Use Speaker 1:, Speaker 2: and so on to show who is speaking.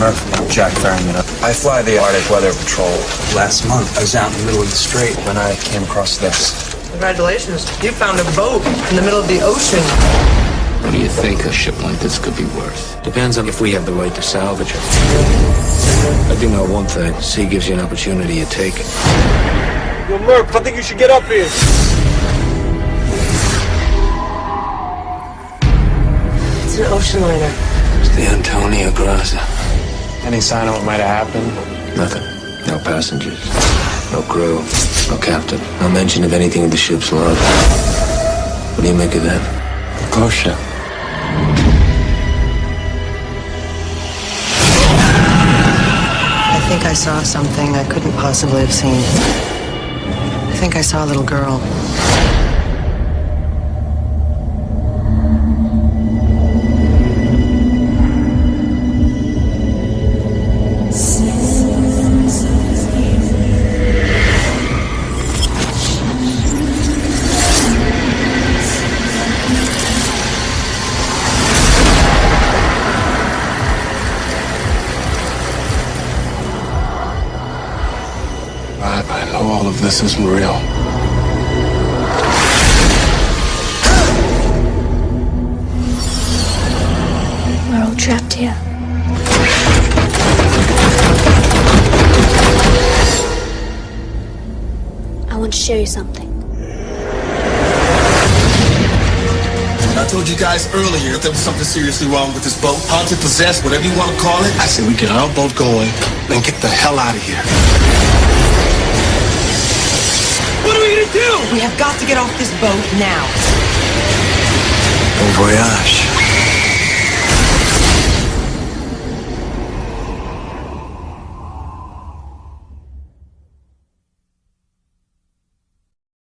Speaker 1: Murphy. I'm Jack Ferriman. I fly the Arctic Weather Patrol. Last month, I was out in the middle of the strait when I came across this.
Speaker 2: Congratulations. You found a boat in the middle of the ocean.
Speaker 3: What do you think a ship like this could be worth?
Speaker 1: Depends on if we have the right to salvage it. I do know one thing. Sea gives you an opportunity, you take it.
Speaker 4: Yo, Murph, I think you should get up here.
Speaker 2: It's an ocean liner.
Speaker 1: It's the Antonia Graza.
Speaker 4: Any sign of what might have happened?
Speaker 1: Nothing. No passengers. No crew. No captain. No mention of anything of the ship's log. What do you make of that?
Speaker 4: Ghost ship.
Speaker 2: I think I saw something I couldn't possibly have seen. I think I saw a little girl.
Speaker 4: All of this isn't real.
Speaker 5: We're all trapped here. I want to show you something.
Speaker 6: I told you guys earlier that there was something seriously wrong with this boat. Haunted, possessed, whatever you want to call it. I said we get our boat going and get the hell out of here.
Speaker 2: We have got to get off this boat now.
Speaker 1: Bon voyage.